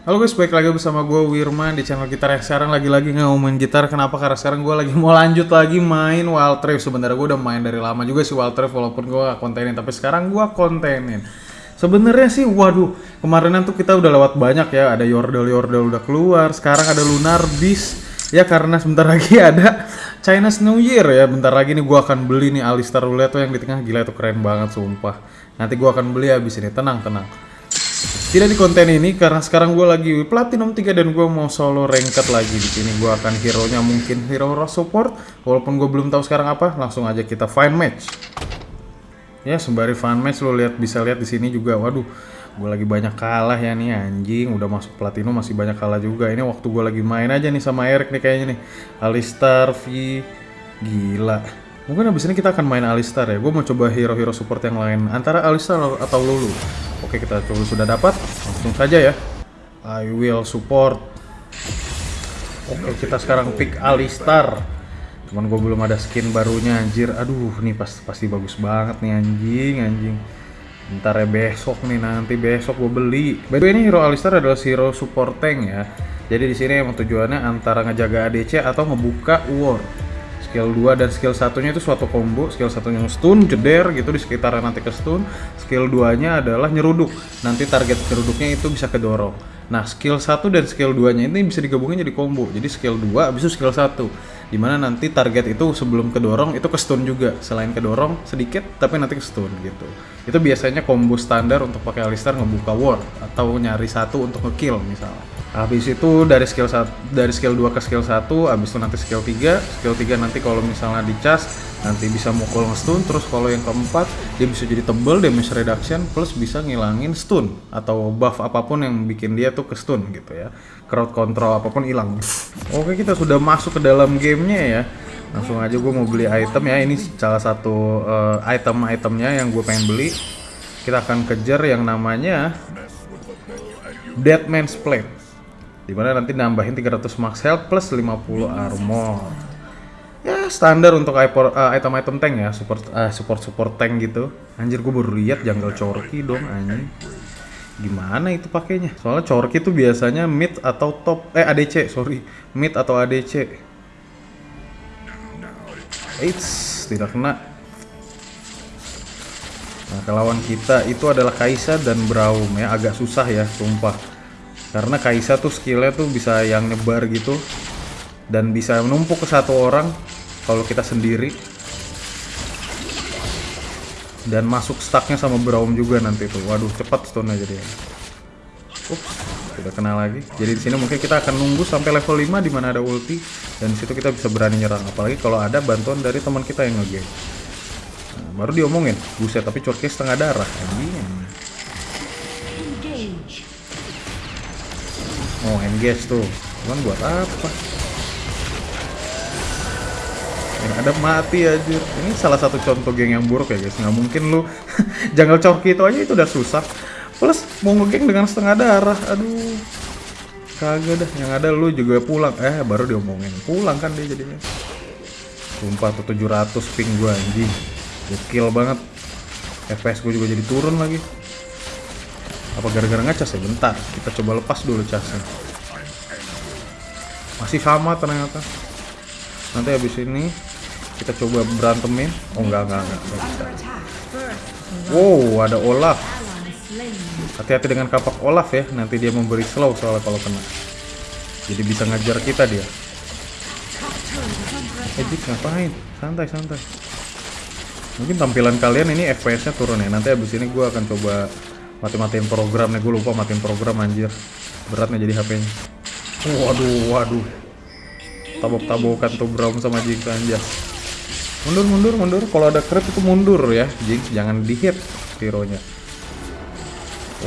Halo guys, balik lagi bersama gue Wirman di channel gitar yang sekarang lagi-lagi ngomongin gitar. Kenapa? Karena sekarang gue lagi mau lanjut lagi main Wild Rift. Sebenarnya gue udah main dari lama juga sih Wild Rift walaupun gue gak kontenin Tapi sekarang gue kontenin. Sebenarnya sih, waduh, kemarinan tuh kita udah lewat banyak ya. Ada Yordle-Yordle udah keluar. Sekarang ada Lunar Beast. Ya karena sebentar lagi ada Chinese New Year ya. Bentar lagi nih gue akan beli nih Alistar Roulette yang di tengah. Gila itu keren banget sumpah. Nanti gue akan beli habis ini, tenang, tenang tidak di konten ini karena sekarang gue lagi platinum 3 dan gue mau solo ranked lagi di sini. Gue akan hero nya mungkin hero support walaupun gue belum tahu sekarang apa. Langsung aja kita find match. Ya sembari find match lo lihat bisa lihat di sini juga. Waduh, gue lagi banyak kalah ya nih anjing. Udah masuk platinum masih banyak kalah juga. Ini waktu gue lagi main aja nih sama Eric nih kayaknya nih. Alistar V gila. Mungkin abis ini kita akan main Alistar ya. Gue mau coba hero-hero support yang lain. Antara Alistar atau Lulu. Oke kita coba sudah dapat. Langsung saja ya. I will support. Oke kita sekarang pick Alistar. Cuman gue belum ada skin barunya anjir. Aduh nih pas, pasti bagus banget nih anjing anjing. Ntar ya besok nih nanti besok gue beli. By the way ini hero Alistar adalah hero support tank ya. Jadi di sini emang tujuannya antara ngejaga ADC atau ngebuka war skill 2 dan skill satunya itu suatu combo. Skill satunya stun jeder gitu di sekitaran nanti ke stun. Skill 2 nya adalah nyeruduk. Nanti target nyeruduknya itu bisa kedorong. Nah skill 1 dan skill 2 nya ini bisa digabungin jadi combo. Jadi skill 2 habis itu skill 1 di mana nanti target itu sebelum kedorong itu ke stun juga. Selain kedorong sedikit tapi nanti ke stun gitu. Itu biasanya combo standar untuk pakai Alistar ngebuka ward atau nyari satu untuk ngekill misalnya habis itu dari skill satu dari skill 2 ke skill 1 habis itu nanti skill 3 skill 3 nanti kalau misalnya dicas nanti bisa mukul stun terus kalau yang keempat dia bisa jadi tebel damage reduction plus bisa ngilangin stun atau buff apa pun yang bikin dia tuh ke stun gitu ya. Crowd control apa pun hilang. Oke kita sudah masuk ke dalam gamenya ya. Langsung aja gue mau beli item ya. Ini salah satu uh, item-itemnya yang gue pengen beli. Kita akan kejar yang namanya Deadman's Plate Di mana nanti nambahin 300 max health plus 50 armor. Ya standar untuk eh, item-item tank ya, support uh, support support tank gitu. Anjir gue baru lihat jungle chorky dong anjing. Gimana itu pakainya? Soalnya chorky itu biasanya mid atau top eh ADC, sorry. Mid atau ADC. Eits, tidak kena. Nah, kelawan kita itu adalah Kaisa dan Braum ya, agak susah ya, sumpah karena Kaisa tuh skillnya tuh bisa yang nyebar gitu. Dan bisa menumpuk ke satu orang kalau kita sendiri. Dan masuk stacknya sama Braum juga nanti tuh. Waduh cepat stone aja ups tidak kena lagi. Jadi di sini mungkin kita akan nunggu sampai level 5 di mana ada ulti. Dan situ kita bisa berani nyerang. Apalagi kalau ada bantuan dari teman kita yang ngegame. Nah, baru diomongin. Buset tapi curknya setengah darah. Anjing Oh engage tuh. Cuman buat apa? Yang ada mati aja Ini salah satu contoh geng yang buruk ya guys. Nggak mungkin lu Jungle Chorky itu aja itu udah susah. Plus mau ngegeng dengan setengah darah. Aduh. Kagak dah Yang ada lu juga pulang. Eh baru diomongin. Pulang kan dia jadinya. Sumpah tuh 700 ping gue anjing. Gokil banget. FPS gue juga jadi turun lagi apa gara-gara ngecas ya? Bentar, kita coba lepas dulu casnya. Masih sama ternyata. Nanti habis ini kita coba berantemin. Oh enggak, enggak, enggak. enggak Wow, ada Olaf. Hati-hati dengan kapak Olaf ya. Nanti dia memberi slow soalnya kalau kena. Jadi bisa ngajar kita dia. Eh, ngapain? Santai, santai. Mungkin tampilan kalian ini FPS-nya turun ya. Nanti habis ini gue akan coba mati-matiin program nih gue lupa matiin program anjir. Berat nih jadi HP-nya. Waduh waduh. Tabok-tabokan tuh Brown sama Jinx anjir. Mundur mundur mundur. Kalau ada creep itu mundur ya Jinx jangan di hit hero nya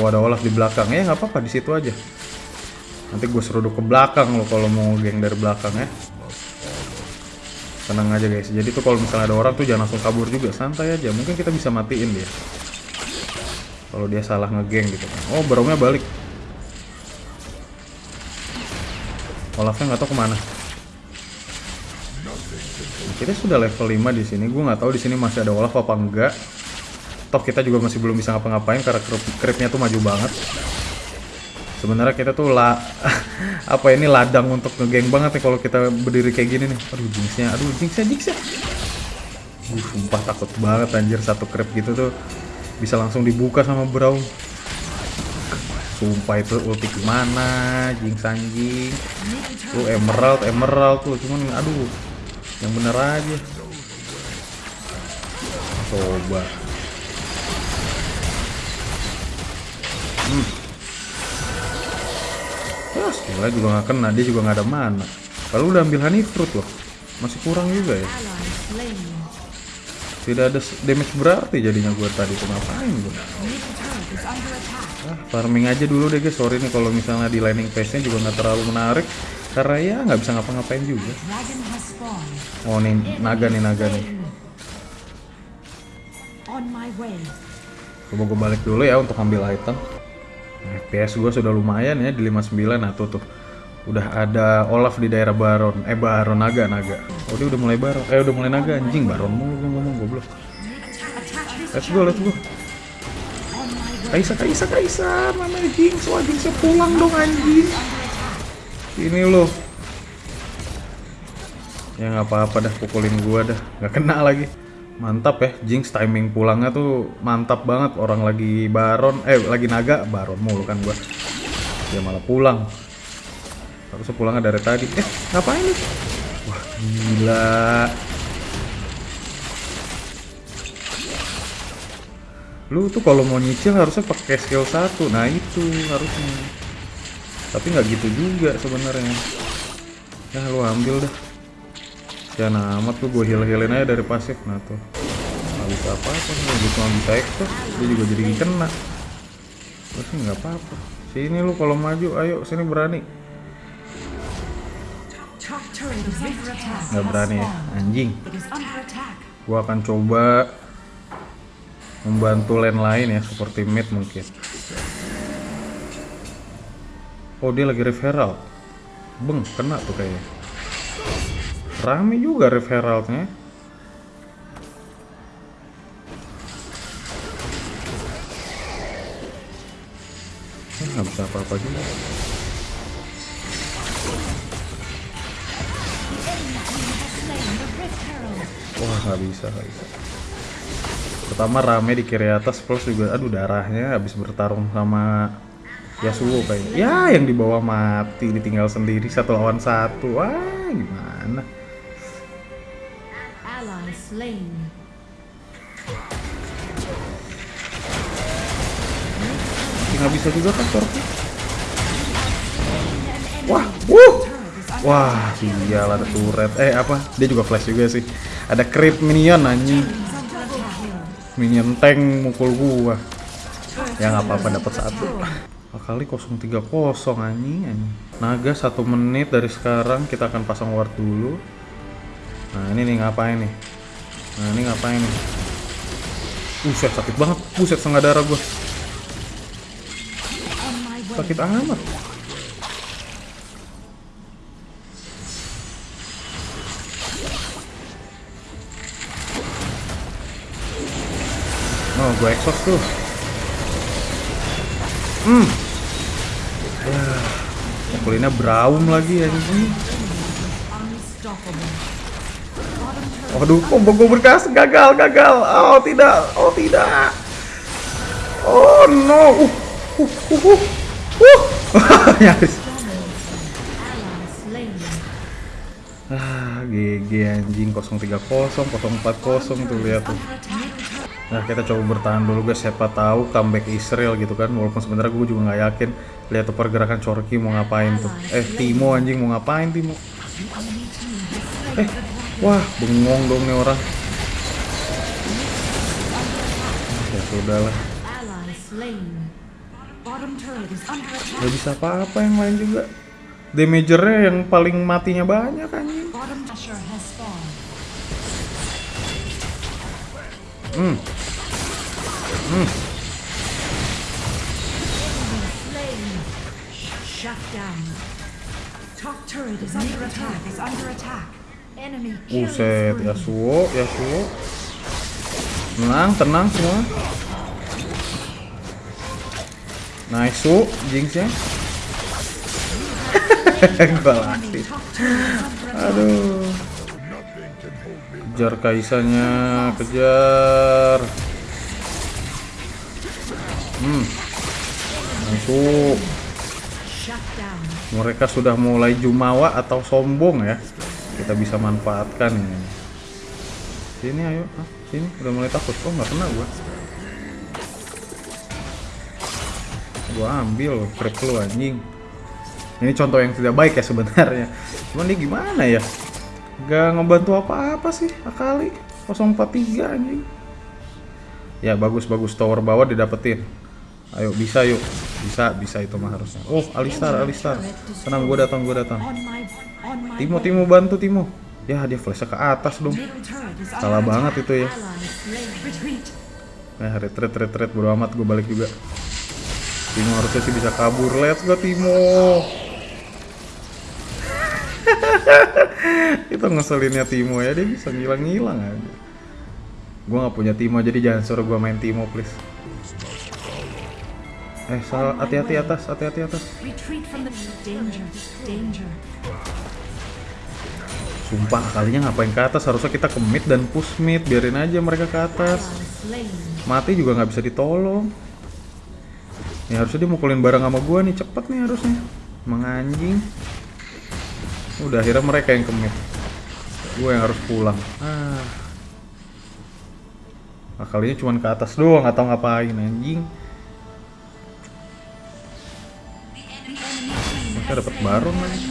oh ada di belakang. Ya nggak apa-apa di situ aja. Nanti gue seruduk ke belakang lo kalau mau geng dari belakang ya. Tenang aja guys. Jadi tuh kalau misalnya ada orang tuh jangan langsung kabur juga. Santai aja. Mungkin kita bisa matiin dia kalau dia salah ngegeng gitu. Kan oh barongnya balik. Olafnya nggak tahu ke mana. Kita sudah level 5 di sini. Gue nggak tahu di sini masih ada Olaf apa enggak. Toh kita juga masih belum bisa ngapa-ngapain karena creepnya tuh maju banget. Sebenarnya kita tuh lah apa ini ladang untuk ngegeng banget nih kalau kita berdiri kayak gini nih. Aduh jinxnya, aduh jinxnya, jinxnya. Uh, sumpah takut banget anjir satu creep gitu tuh bisa langsung dibuka sama Brown. Sumpah itu ulti gimana, jinx anjing. Lu emerald, emerald tuh cuman aduh yang bener aja. Coba. Hmm. Skillnya juga nggak kena, dia juga nggak ada mana. Kalau udah ambil honey fruit loh, masih kurang juga ya. Tidak ada damage berarti jadinya gue tadi tuh ngapain gue? Ah, farming aja dulu deh guys. Sorry nih kalau misalnya di landing phase-nya juga nggak terlalu menarik karena ya nggak bisa ngapa-ngapain juga. Oh nih naga nih naga nih. Coba gue balik dulu ya untuk ambil item. FPS gue sudah lumayan ya di 59 nah tuh tuh. Udah ada Olaf di daerah Baron. Eh Baron naga naga. Oh dia udah mulai Baron. Eh udah mulai naga anjing Baron mulu gue ngomong goblok. Let's go let's go. Kaisa Kaisa Kaisa mana Jinx wah Jinxnya pulang dong anjing. Ini lo. Ya nggak apa-apa dah pukulin gua dah. Nggak kena lagi. Mantap ya, Jinx timing pulangnya tuh mantap banget. Orang lagi Baron, eh lagi naga, Baron mulu kan gua. Dia malah pulang. Harusnya pulangnya dari tadi. Eh, ngapain nih? Wah, gila. Lu tuh kalau mau nyicil harusnya pakai skill satu. Nah, itu harusnya. Tapi nggak gitu juga sebenarnya. Ya lu ambil dah. Jangan amat tuh gue heal-healin aja dari pasif nah tuh. Bisa apa-apa nih, gitu cuma bisa exhaust. Dia juga jadi kena. Terus nggak apa-apa. Sini lu kalau maju, ayo sini berani. Nggak berani ya, anjing. Gua akan coba membantu lane lain ya seperti mid mungkin. Oh dia lagi referral. Beng kena tuh kayaknya. Rame juga referralnya. Nggak bisa apa-apa juga. Wah nggak bisa nggak bisa. Pertama rame di kiri atas plus juga aduh darahnya habis bertarung sama Yasuo kayaknya. Ya yang di bawah mati ditinggal sendiri satu lawan satu. Wah gimana? Nggak bisa juga kan Torki? Wah, wuh! Wah, sial ada turret. Eh apa? Dia juga flash juga sih. Ada creep minion anjing. Minion tank mukul gua. Ya nggak apa-apa dapat satu. Kali 030 anjing anjing. Naga satu menit dari sekarang kita akan pasang ward dulu. Nah ini nih ngapain nih? Nah ini ngapain nih? Buset sakit banget. Buset setengah darah gua. Sakit amat. Oh, gue exhaust tuh. Hmm. Ya, pukulinnya brown lagi. Bottom turret Waduh, combo gue berkas gagal, gagal. Oh tidak, oh tidak. Oh no. Uh, uh, uh, uh. uh. Nyaris. Ah, GG anjing 030, 040 tuh lihat tuh. Nah, kita coba bertahan dulu guys, siapa tahu comeback Israel gitu kan. Walaupun sebenarnya gue juga nggak yakin lihat tuh pergerakan Chorky mau ngapain tuh. Eh, Timo anjing mau ngapain Timo? Eh, wah, bengong dong nih orang. Ya sudah lah, Ally slain. Bottom turret is under attack. nggak bisa apa-apa yang lain juga. Damagernya yang paling matinya banyak anjing. Enemy killing buset. Yasuo, Yasuo. Tenang, tenang semua. Nice, su, Jinx ya. gua. Aduh. Kejar Kaisanya, kejar. Hmm. Masuk. Mereka sudah mulai jumawa atau sombong ya. Kita bisa manfaatkan ini. Sini ayo, Hah, sini udah mulai takut. Oh nggak kena gua. Gua ambil krip lu anjing. Ini contoh yang tidak baik ya sebenarnya. Cuman dia gimana ya? Gak ngebantu apa-apa sih Akali 043 anjing. Ya bagus bagus tower bawah didapetin. Ayo bisa yuk. Bisa bisa itu mah harusnya. Oh Alistar Alistar. Tenang gua datang gua datang. Timo Timo bantu Timo. Ya dia flashnya ke atas dong. Salah banget itu ya. Retreat. Eh retreat retreat bodo amat gue balik juga. Timo harusnya sih bisa kabur. Let's go Timo. itu ngeselinnya Timo ya dia bisa ngilang-ngilang aja. Gue nggak punya Timo jadi jangan suruh gue main Timo please. Eh salah hati-hati atas hati-hati atas. Sumpah kalinya ngapain ke atas harusnya kita ke mid dan push mid biarin aja mereka ke atas. Mati juga nggak bisa ditolong ya harusnya dia mukulin barang sama gua nih cepet nih harusnya emang anjing udah akhirnya mereka yang kemit gua yang harus pulang. Ah. Nah, kalinya cuman ke atas doang atau ngapain anjing. Mereka dapat baron lagi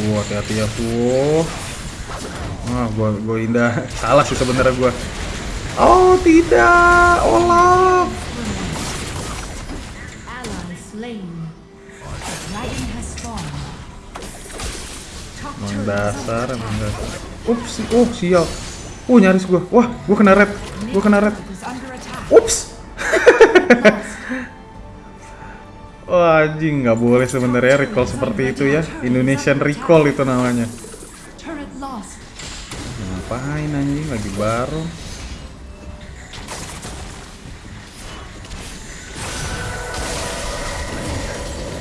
Tuh hati-hati ya tuh ah gua gua indah. Salah sih sebenarnya gua. Oh tidak. Olaf. Allies slain. Dragon has spawned. Top Emang turret is dasar under emang attack. dasar ups oh sial. Uh nyaris gua. Wah gua kena red. Gua kena red. Ups Wah anjing nggak boleh sebenarnya recall seperti itu ya Indonesian recall itu namanya. Ngapain anjing lagi baru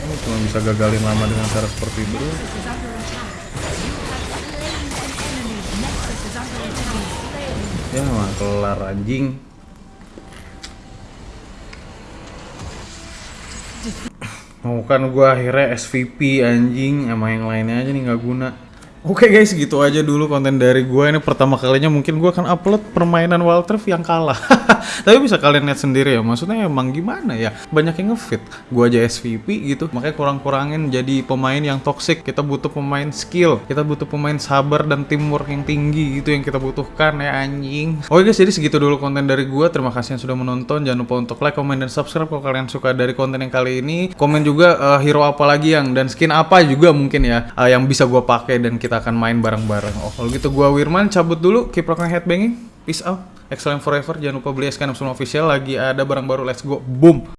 Lu cuma bisa gagalin lama dengan cara seperti itu. Ya mah kelar anjing Mau kan gua akhirnya SVP anjing sama yang lainnya aja nih nggak guna. Oke guys, gitu aja dulu konten dari gua ini pertama kalinya mungkin gua akan upload permainan Walter yang kalah. Tapi bisa kalian lihat sendiri ya, maksudnya emang gimana ya? Banyak yang ngefit. Gua aja SVP gitu, makanya kurang-kurangin jadi pemain yang toxic. Kita butuh pemain skill, kita butuh pemain sabar dan teamwork yang tinggi gitu yang kita butuhkan ya anjing. Oke guys, jadi segitu dulu konten dari gua. Terima kasih yang sudah menonton. Jangan lupa untuk like, comment, dan subscribe kalau kalian suka dari konten yang kali ini. Komen juga eh, hero apa lagi yang dan skin apa juga mungkin ya eh, yang bisa gua pakai dan kita akan main bareng-bareng. Oh, kalau gitu gua Wirman cabut dulu. Rocking headbanging. Peace out. Excellent forever. Jangan lupa beli SK61 official lagi ada barang baru. Let's go. Boom.